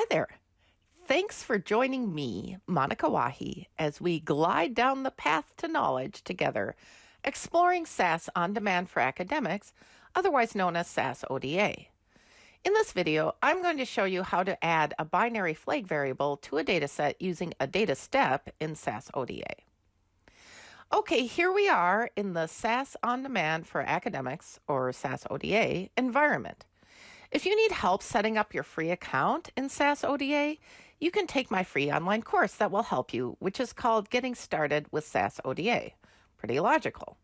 Hi there. Thanks for joining me, Monica Wahi, as we glide down the path to knowledge together, exploring SAS on demand for academics, otherwise known as SAS ODA. In this video, I'm going to show you how to add a binary flag variable to a dataset using a data step in SAS ODA. Okay, here we are in the SAS On Demand for Academics, or SAS ODA, environment. If you need help setting up your free account in SAS ODA, you can take my free online course that will help you, which is called Getting Started with SAS ODA. Pretty logical.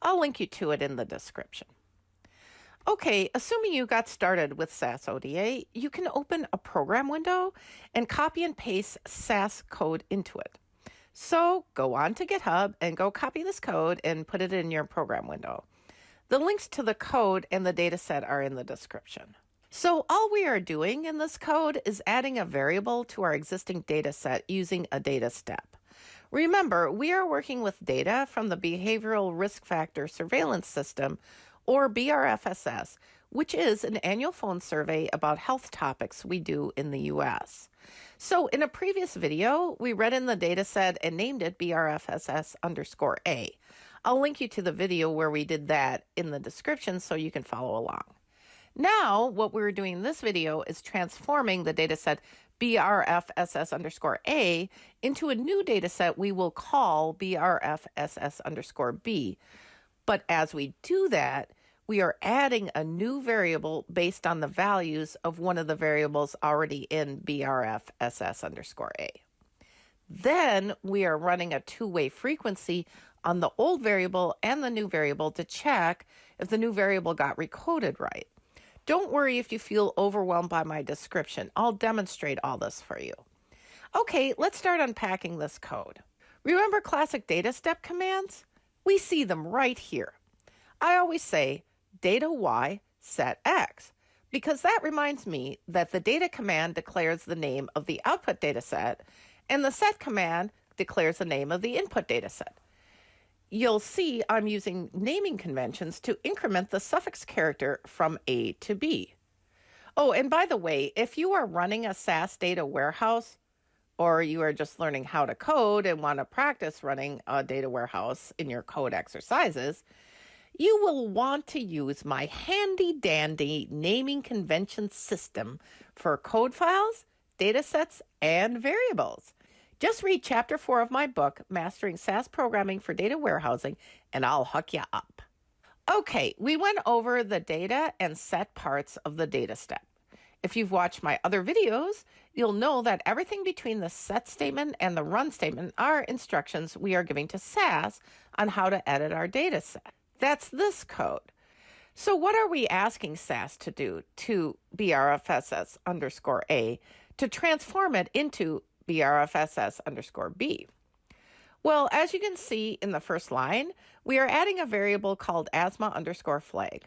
I'll link you to it in the description. Okay, assuming you got started with SAS ODA, you can open a program window and copy and paste SAS code into it. So go on to GitHub and go copy this code and put it in your program window. The links to the code and the dataset are in the description. So all we are doing in this code is adding a variable to our existing dataset using a data step. Remember, we are working with data from the Behavioral Risk Factor Surveillance System, or BRFSS, which is an annual phone survey about health topics we do in the US. So in a previous video, we read in the dataset and named it BRFSS underscore A. I'll link you to the video where we did that in the description so you can follow along. Now, what we're doing in this video is transforming the dataset BRFSS underscore A into a new dataset we will call BRFSS underscore B. But as we do that, we are adding a new variable based on the values of one of the variables already in BRFSS underscore A. Then we are running a two-way frequency on the old variable and the new variable to check if the new variable got recoded right. Don't worry if you feel overwhelmed by my description. I'll demonstrate all this for you. Okay, let's start unpacking this code. Remember classic data step commands? We see them right here. I always say data y set x because that reminds me that the data command declares the name of the output data set and the set command declares the name of the input data set. You'll see I'm using naming conventions to increment the suffix character from A to B. Oh, and by the way, if you are running a SAS data warehouse, or you are just learning how to code and want to practice running a data warehouse in your code exercises, you will want to use my handy dandy naming convention system for code files, datasets, and variables. Just read chapter four of my book, Mastering SAS Programming for Data Warehousing, and I'll hook you up. Okay, we went over the data and set parts of the data step. If you've watched my other videos, you'll know that everything between the set statement and the run statement are instructions we are giving to SAS on how to edit our data set. That's this code. So what are we asking SAS to do to BRFSS underscore A to transform it into BRFSS underscore B? Well, as you can see in the first line, we are adding a variable called asthma underscore flag.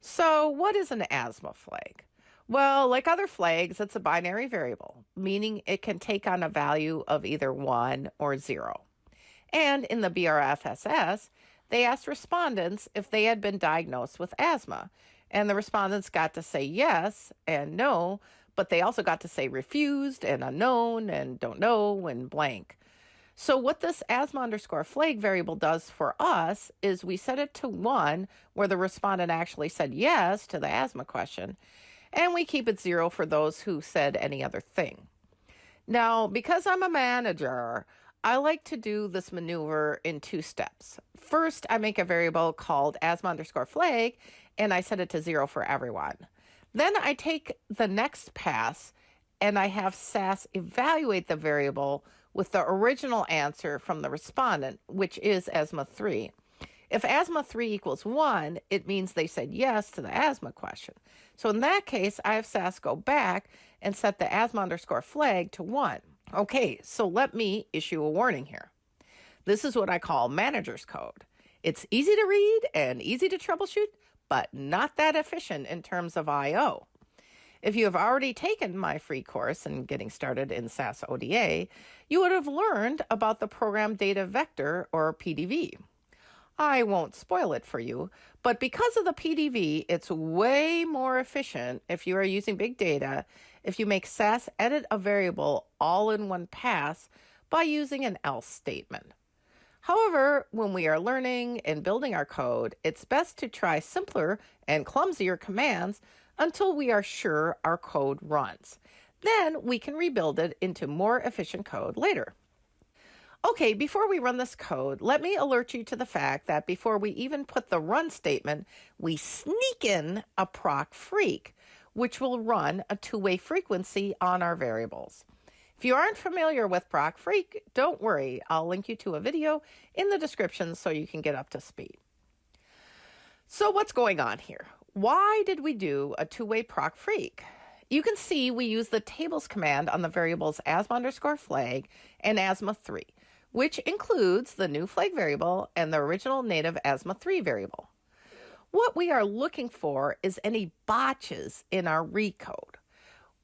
So what is an asthma flag? Well, like other flags, it's a binary variable, meaning it can take on a value of either 1 or 0. And in the BRFSS, they asked respondents if they had been diagnosed with asthma. And the respondents got to say yes and no, but they also got to say refused and unknown and don't know and blank. So, what this asthma underscore flag variable does for us is we set it to one where the respondent actually said yes to the asthma question, and we keep it zero for those who said any other thing. Now, because I'm a manager, I like to do this maneuver in two steps. First, I make a variable called asthma underscore flag, and I set it to zero for everyone. Then I take the next pass and I have SAS evaluate the variable with the original answer from the respondent, which is asthma 3. If asthma 3 equals 1, it means they said yes to the asthma question. So in that case, I have SAS go back and set the asthma underscore flag to 1. Okay, so let me issue a warning here. This is what I call manager's code. It's easy to read and easy to troubleshoot, but not that efficient in terms of I.O. If you have already taken my free course in getting started in SAS ODA, you would have learned about the program data vector or PDV. I won't spoil it for you, but because of the PDV, it's way more efficient if you are using big data if you make SAS edit a variable all in one pass by using an else statement. However, when we are learning and building our code, it's best to try simpler and clumsier commands until we are sure our code runs. Then we can rebuild it into more efficient code later. Okay, before we run this code, let me alert you to the fact that before we even put the run statement, we sneak in a proc freq, which will run a two-way frequency on our variables. If you aren't familiar with Proc Freq, don't worry. I'll link you to a video in the description so you can get up to speed. So what's going on here? Why did we do a two-way proc freq? You can see we use the tables command on the variables asthma underscore flag and asthma 3, which includes the new flag variable and the original native asthma 3 variable. What we are looking for is any botches in our recode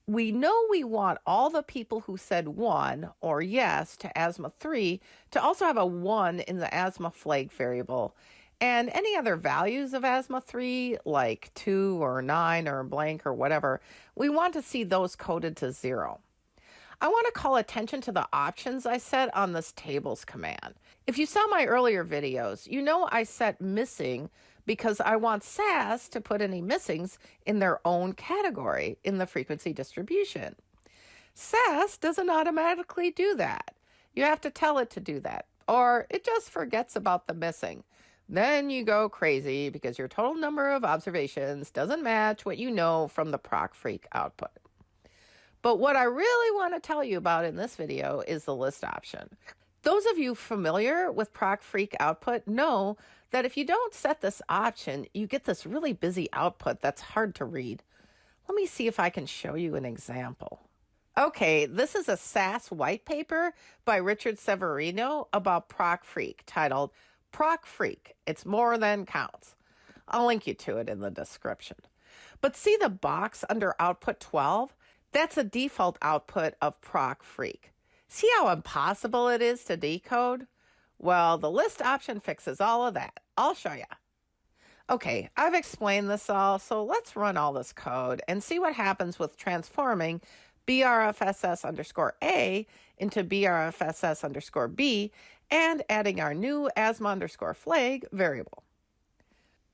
we know we want all the people who said one or yes to asthma 3 to also have a 1 in the asthma flag variable. And any other values of asthma 3, like 2 or 9 or blank or whatever, we want to see those coded to 0. I want to call attention to the options I set on this tables command. If you saw my earlier videos, you know I set missing because I want SAS to put any missings in their own category in the frequency distribution. SAS doesn't automatically do that. You have to tell it to do that, or it just forgets about the missing. Then you go crazy because your total number of observations doesn't match what you know from the proc freq output. But what I really want to tell you about in this video is the list option. Those of you familiar with proc freq output know that if you don't set this option, you get this really busy output that's hard to read. Let me see if I can show you an example. Okay, this is a SAS white paper by Richard Severino about Proc Freq titled Proc Freq, It's More Than Counts. I'll link you to it in the description. But see the box under output 12? That's a default output of Proc Freq. See how impossible it is to decode? Well, the list option fixes all of that. I'll show you. Okay, I've explained this all, so let's run all this code and see what happens with transforming BRFSS underscore A into BRFSS underscore B and adding our new asthma underscore flag variable.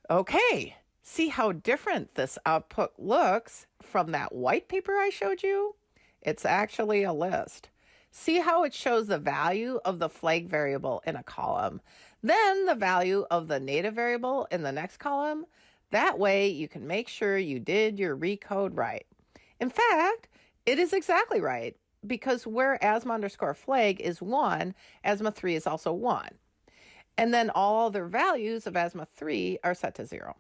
Okay, see how different this output looks from that white paper I showed you? It's actually a list. See how it shows the value of the flag variable in a column, then the value of the native variable in the next column. That way you can make sure you did your recode right. In fact, it is exactly right because where asthma underscore flag is 1, asthma three is also 1. And then all other values of asthma three are set to 0.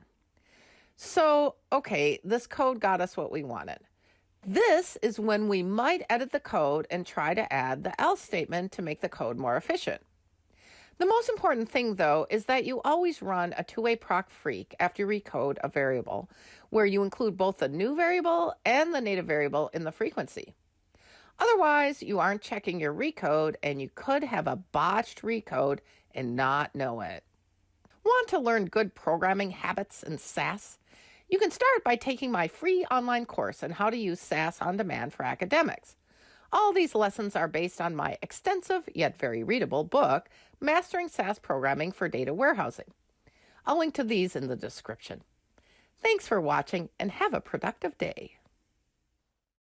So, okay, this code got us what we wanted. This is when we might edit the code and try to add the else statement to make the code more efficient. The most important thing, though, is that you always run a two-way proc freq after you recode a variable, where you include both the new variable and the native variable in the frequency. Otherwise, you aren't checking your recode and you could have a botched recode and not know it. Want to learn good programming habits in SAS? You can start by taking my free online course on how to use SAS on demand for academics. All these lessons are based on my extensive yet very readable book, Mastering SAS Programming for Data Warehousing. I'll link to these in the description. Thanks for watching and have a productive day.